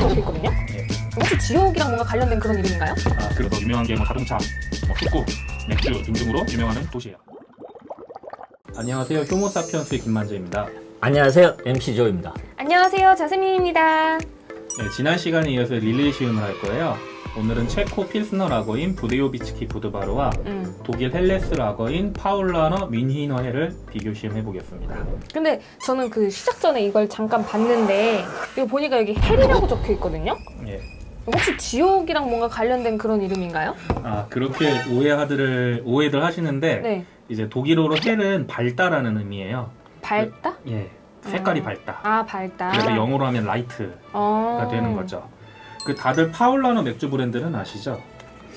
적혀 있거든요. 예. 혹시 지옥이랑 뭔가 관련된 그런 이름인가요? 아, 그래서 유명한 게 뭐 자동차, 뭐 축구, 맥주 등등으로 유명하는 도시예요. 안녕하세요. 효모사피언스의 김만재입니다. 안녕하세요 MC 조입니다 안녕하세요, 자스민입니다. 네, 지난 시간에 이어서 릴레이 시음을 할 거예요. 오늘은 체코 필스너 라거인 부데요비츠키 부드바르와 음. 독일 Helles 라거인 파울라너 Münchner Hell을 비교 시음해 보겠습니다. 근데 저는 그 시작 전에 이걸 잠깐 봤는데 이거 보니까 여기 Hell이라고 적혀 있거든요. 예. 혹시 지옥이랑 뭔가 관련된 그런 이름인가요? 아 그렇게 오해하들 오해들 하시는데 네. 이제 독일어로 hell은 밝다라는 의미예요. 밝다? 예. 색깔이 아. 밝다. 아, 밝다. 그래서 영어로 하면 light가 어. 되는 거죠. 그 다들 파울라너 맥주 브랜드는 아시죠?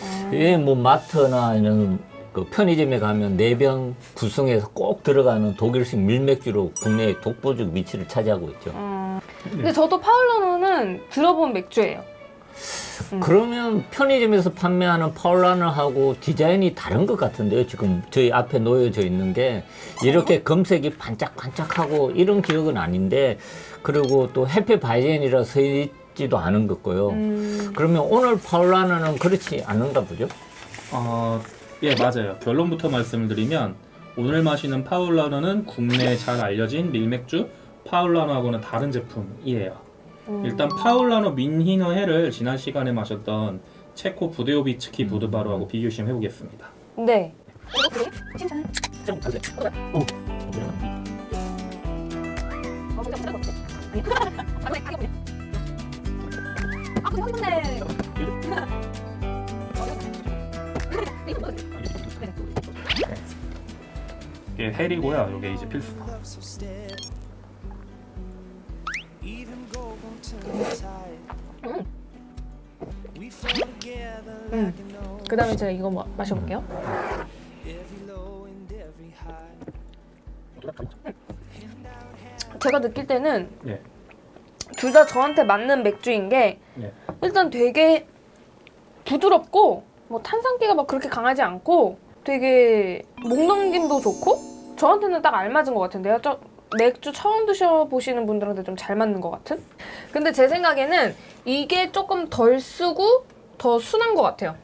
어. 예, 뭐 마트나 이런 그 편의점에 가면 네병 구성해서 꼭 들어가는 독일식 밀맥주로 국내의 독보적 위치를 차지하고 있죠 어. 네. 근데 저도 파울러노는 들어본 맥주예요. 음. 그러면 편의점에서 판매하는 파울라너하고 디자인이 다른 것 같은데요 지금 저희 앞에 놓여져 있는 게 이렇게 검색이 반짝반짝하고 이런 기억은 아닌데 그리고 또 해피 바이젠이라 써있 지도 않은 것 같고요 음. 그러면 오늘 파울라너는 그렇지 않은가 보죠? 어, 예 맞아요. 결론부터 말씀을 드리면 오늘 마시는 파울라너는 국내에 잘 알려진 밀맥주 파울라너하고는 다른 제품이에요. 음. 일단 파울라너 민히너 해를 지난 시간에 마셨던 체코 부데오비츠키 부드바르하고 비교 시험 해보겠습니다. 네. 이게 헬이고요. 이게 이제 필스너. 음. 그 다음에 제가 이거 마, 마셔볼게요. 제가 느낄 때는 예. 둘다 저한테 맞는 맥주인 게 예. 일단 되게 부드럽고 뭐 탄산기가 막 그렇게 강하지 않고 되게 목 넘김도 좋고 저한테는 딱 알맞은 것 같은데요. 저 맥주 처음 드셔보시는 분들한테 좀 잘 맞는 것 같은? 근데 제 생각에는 이게 조금 덜 쓰고 더 순한 것 같아요.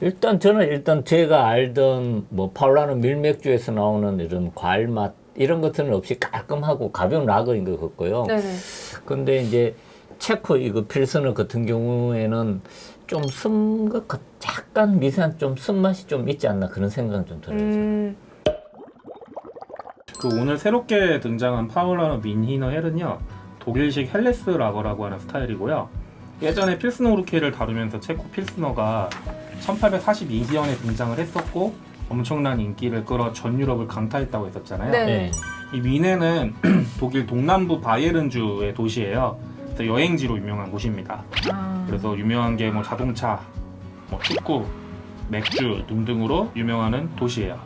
일단 저는 일단 제가 알던 뭐 파울라노 밀맥주에서 나오는 이런 과일 맛 이런 것들은 없이 깔끔하고 가벼운 라거인 것 같고요. 네네. 근데 이제 체코 이거 필스너 같은 경우에는 좀 쓴 것 같, 약간 미세한 좀 쓴맛이 좀 있지 않나 그런 생각은 좀 들어요. 음, 그 오늘 새롭게 등장한 파울라너 Münchner Hell은요 독일식 Helles 라거라고 하는 스타일이고요 예전에 필스너 우르켈을 다루면서 체코 필스너가 1842년에 등장을 했었고 엄청난 인기를 끌어 전 유럽을 강타했다고 했었잖아요 네. 네. 이 위네는 독일 동남부 바이에른주의 도시예요 그래서 여행지로 유명한 곳입니다 아, 그래서 유명한 게 뭐 자동차, 뭐 축구, 맥주 등등으로 유명하는 도시예요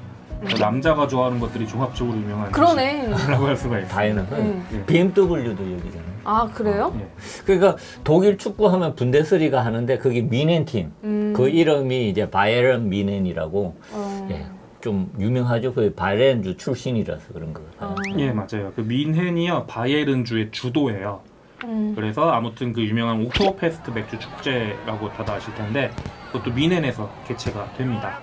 그래서 남자가 좋아하는 것들이 종합적으로 유명한 그러네. 라고 할 수가 있어요. 다이너는 음. 예. BMW도 여기잖아요. 아 그래요? 예. 그러니까 독일 축구하면 분데스리가 하는데 그게 미넨 팀. 음, 그 이름이 이제 바이에른 미넨이라고 어, 예, 좀 유명하죠. 그 바이에른주 출신이라서 그런 것 같아요. 어, 예, 맞아요. 그 민헨이요 바이에른주의 주도예요. 음, 그래서 아무튼 그 유명한 옥토버페스트 맥주 축제라고 다들 아실 텐데 그것도 민헨에서 개최가 됩니다.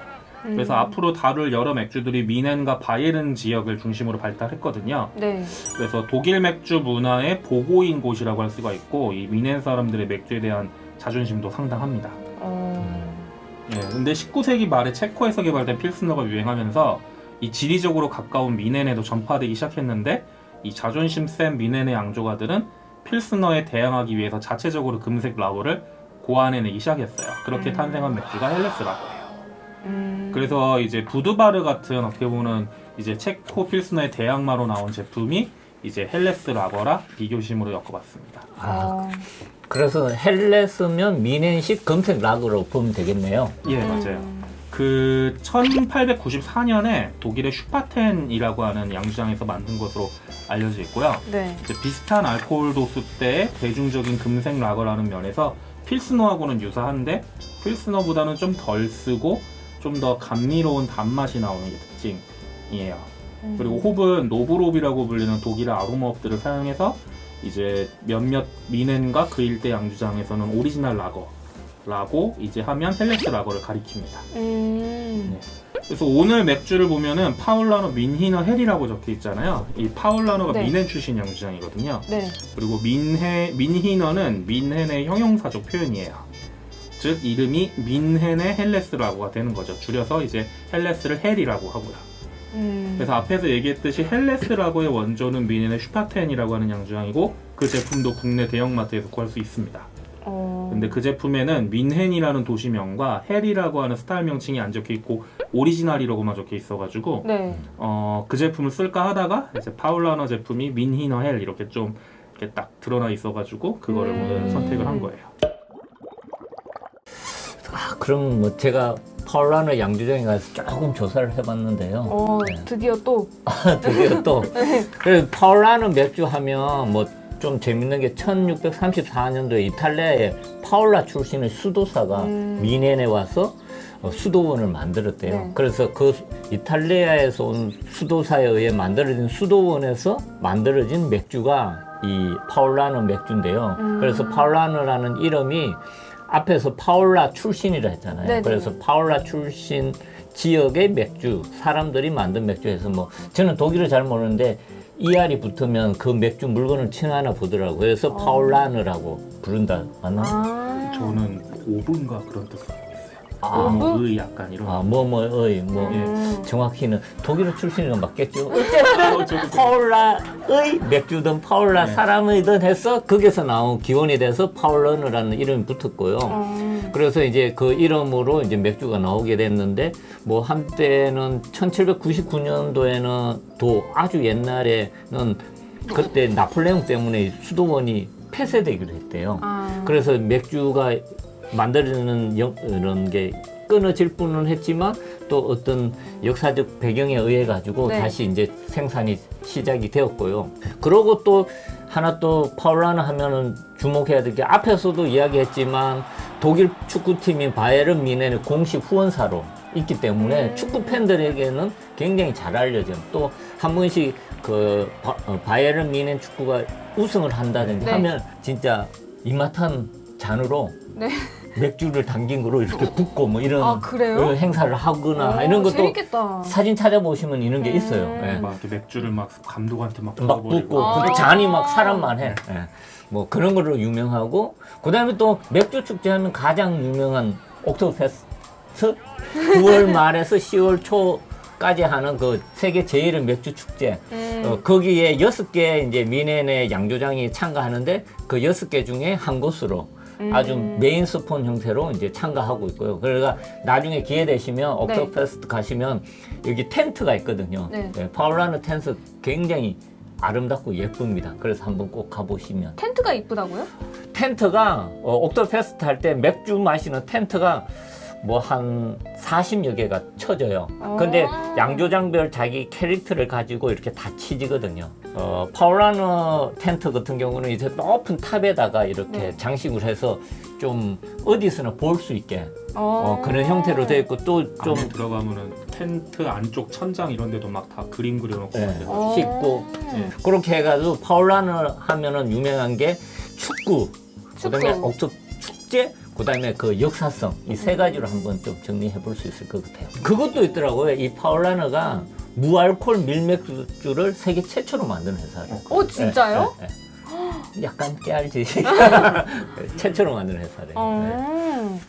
음. 그래서 앞으로 다룰 여러 맥주들이 민헨과 바이에른 지역을 중심으로 발달했거든요. 네. 그래서 독일 맥주 문화의 보고인 곳이라고 할 수가 있고 이 민헨 사람들의 맥주에 대한 자존심도 상당합니다. 어, 예, 근데 19세기 말에 체코에서 개발된 필스너가 유행하면서 이 지리적으로 가까운 뮌헨에도 전파되기 시작했는데 이 자존심 센 뮌헨의 양조가들은 필스너에 대항하기 위해서 자체적으로 금색 라거를 고안해내기 시작했어요. 그렇게 음. 탄생한 맥주가 Helles 라거예요. 음, 그래서 이제 부드바르 같은 어떻게 보면 이제 체코 필스너의 대항마로 나온 제품이 이제 Helles 라거라 비교 시음으로 엮어봤습니다. 아, 어, 그래서 Helles면 뮌헨식 금색 라거로 보면 되겠네요. 예, 음. 맞아요. 그 1894년에 독일의 슈파텐이라고 하는 양주장에서 만든 것으로 알려져 있고요. 네. 이제 비슷한 알코올 도수대의 대중적인 금색 라거라는 면에서 필스너하고는 유사한데 필스너보다는 좀 덜 쓰고 좀 더 감미로운 단맛이 나오는 게 특징이에요. 음. 그리고 홉은 noble hop이라고 불리는 독일의 아로마 홉들을 사용해서 이제 몇몇 뮌헨과 그 일대 양주장에서는 오리지널 라거라고 이제 하면 Helles 라거를 가리킵니다. 음. 그래서 오늘 맥주를 보면은 파울라너 Münchner Hell이라고 적혀 있잖아요. 이 파울라너가 네. 뮌헨 출신 양주장이거든요. 네. 그리고 민해 Münchner는 뮌헨의 형용사적 표현이에요. 즉 이름이 뮌헨의 Helles 라거가 되는 거죠. 줄여서 이제 Helles를 Hell이라고 하고요. 음. 그래서 앞에서 얘기했듯이 Helles 라거의 원조는 뮌헨의 슈파텐이라고 하는 양주장이고 그 제품도 국내 대형마트에서 구할 수 있습니다. 어. 근데 그 제품에는 뮌헨이라는 도시명과 Hell이라고 하는 스타일 명칭이 안 적혀 있고 오리지널이라고만 적혀 있어가지고 네. 어, 그 제품을 쓸까 하다가 이제 파울라너 제품이 Münchner Hell 이렇게 좀 이렇게 딱 드러나 있어가지고 그거를 음. 오늘 선택을 한 거예요. 아, 그럼 뭐 제가 파울라너 양주장에 가서 조금 조사를 해봤는데요. 어, 네. 드디어 또 드디어 또 그래서 파울라너 맥주 하면 뭐 좀 재밌는 게 1634년도에 이탈리아의 파울라 출신의 수도사가 음. 뮌헨에 와서 어, 수도원을 만들었대요. 네. 그래서 그 이탈리아에서 온 수도사에 의해 만들어진 수도원에서 만들어진 맥주가 이 파울라너 맥주인데요. 음. 그래서 파울라너라는 이름이 앞에서 파울라 출신이라 했잖아요. 네네. 그래서 파울라 출신 지역의 맥주, 사람들이 만든 맥주에서 뭐 저는 독일을 잘 모르는데 ER이 붙으면 그 맥주 물건을 칭하나 보더라고요. 그래서 어. 파울라느라고 부른다. 맞나? 아. 저는 오븐가 그런 뜻으로. 아. 오븐의 약간 이런. 아, 뭐, 뭐의, 뭐, 음. 정확히는 독일 출신이 맞겠죠? 어, 저도 파울라의 맥주든 파울라 네. 사람이든 해서 거기서 나온 기원이 돼서 파울러느라는 이름이 붙었고요. 어. 그래서 이제 그 이름으로 이제 맥주가 나오게 됐는데 뭐 한때는 1799년도에는 또 아주 옛날에는 그때 나폴레옹 때문에 수도원이 폐쇄되기로 했대요. 아. 그래서 맥주가 만들어지는 영- 이런 게 끊어질 뿐은 했지만 또 어떤 역사적 배경에 의해 가지고 네. 다시 이제 생산이 시작이 되었고요. 그러고 또 하나 또 파울라나 하면은 주목해야 될 게 앞에서도 이야기했지만 독일 축구팀인 바이에른 미넨의 공식 후원사로 있기 때문에 음. 축구 팬들에게는 굉장히 잘 알려진 또한 번씩 그 바, 어, 바이에른 미넨 축구가 우승을 한다든지 네. 하면 진짜 이마탄 잔으로 네. 맥주를 담긴 거로 이렇게 붓고 뭐 이런 아, 그래요? 어, 행사를 하거나 오, 이런 것도 재밌겠다. 사진 찾아보시면 이런 게 음. 있어요. 예. 막 맥주를 막 감독한테 막 막. 붓고 아. 근데 잔이 막 사람만 해. 예. 뭐 그런 걸로 유명하고 그 다음에 또 맥주 축제 하면 가장 유명한 옥토버페스트 9월 말에서 10월 초 까지 하는 그 세계 제일의 맥주 축제. 음. 어, 거기에 여섯 개 이제 뮌헨의 양조장이 참가하는데 그 여섯 개 중에 한 곳으로 음. 아주 메인 스폰 형태로 이제 참가하고 있고요. 그러니까 나중에 기회 되시면 옥토버페스트 가시면 여기 텐트가 있거든요. 네. 파울라너 텐트 굉장히 아름답고 예쁩니다. 그래서 한번 꼭 가보시면 텐트가 이쁘다고요? 텐트가 어, 옥토버페스트 할 때 맥주 마시는 텐트가 뭐한 40여 개가 쳐져요. 근데 아. 양조장별 자기 캐릭터를 가지고 이렇게 다 치지거든요. 어, 파울라너 텐트 같은 경우는 이제 높은 탑에다가 이렇게 네. 장식을 해서 좀 어디서나 볼 수 있게 어. 어, 그런 형태로 되어 있고 또 좀 들어가면은 텐트 안쪽 천장 이런 데도 막 다 그림 그려놓고 네. 어. 씻고 예. 그렇게 해가지고 파울라노 하면은 유명한 게 축구, 그다음에 축구. 옥토 축제, 그 다음에 그 역사성 이 세 가지로 한번 좀 정리해 볼 수 있을 것 같아요. 그것도 있더라고요. 이 파울라노가 무알콜 밀맥주를 세계 최초로 만든 회사래요. 어, 진짜요? 네, 네, 네. 약간 깨알지. 최초로 만든 회사래요. 네. 어.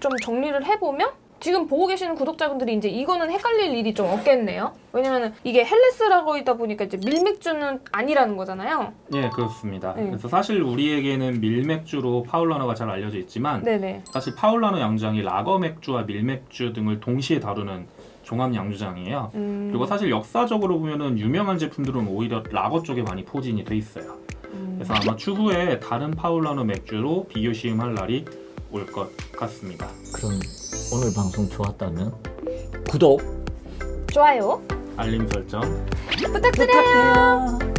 좀 정리를 해보면 지금 보고 계시는 구독자분들이 이제 이거는 헷갈릴 일이 좀 없겠네요. 왜냐면 이게 Helles라고 있다 보니까 이제 밀맥주는 아니라는 거잖아요. 예, 그렇습니다. 네. 그래서 사실 우리에게는 밀맥주로 파울라너가 잘 알려져 있지만 네네. 사실 파울라너 양조장이 라거 맥주와 밀맥주 등을 동시에 다루는 종합 양조장이에요. 음. 그리고 사실 역사적으로 보면은 유명한 제품들은 오히려 라거 쪽에 많이 포진이 돼 있어요. 음. 그래서 아마 추후에 다른 파울라너 맥주로 비교 시음할 날이 올 것 같습니다. 그럼 오늘 방송 좋았다면 구독 좋아요. 알림 설정 부탁드려요. 부탁해요.